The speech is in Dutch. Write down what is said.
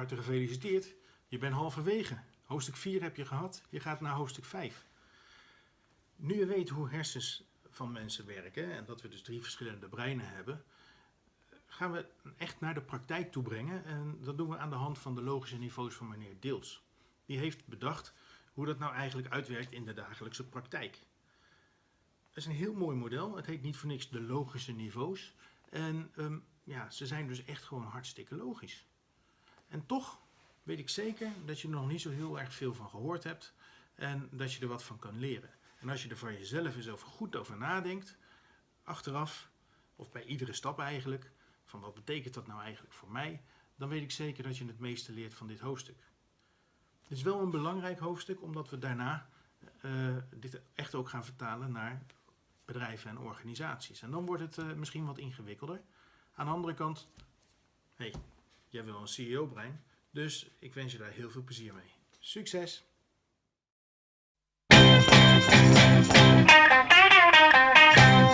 harte gefeliciteerd. Je bent halverwege. Hoofdstuk 4 heb je gehad, je gaat naar hoofdstuk 5. Nu je weet hoe hersens van mensen werken en dat we dus drie verschillende breinen hebben, gaan we echt naar de praktijk toe brengen. En dat doen we aan de hand van de logische niveaus van meneer Deels. Die heeft bedacht hoe dat nou eigenlijk uitwerkt in de dagelijkse praktijk. Het is een heel mooi model. Het heet niet voor niks de logische niveaus. En ehm, ja, ze zijn dus echt gewoon hartstikke logisch. En toch weet ik zeker dat je er nog niet zo heel erg veel van gehoord hebt en dat je er wat van kan leren. En als je er van jezelf eens over goed over nadenkt, achteraf, of bij iedere stap eigenlijk, van wat betekent dat nou eigenlijk voor mij, dan weet ik zeker dat je het meeste leert van dit hoofdstuk. Het is wel een belangrijk hoofdstuk, omdat we daarna uh, dit echt ook gaan vertalen naar bedrijven en organisaties. En dan wordt het uh, misschien wat ingewikkelder. Aan de andere kant, hey, jij wil een CEO-brein, dus ik wens je daar heel veel plezier mee. Succes!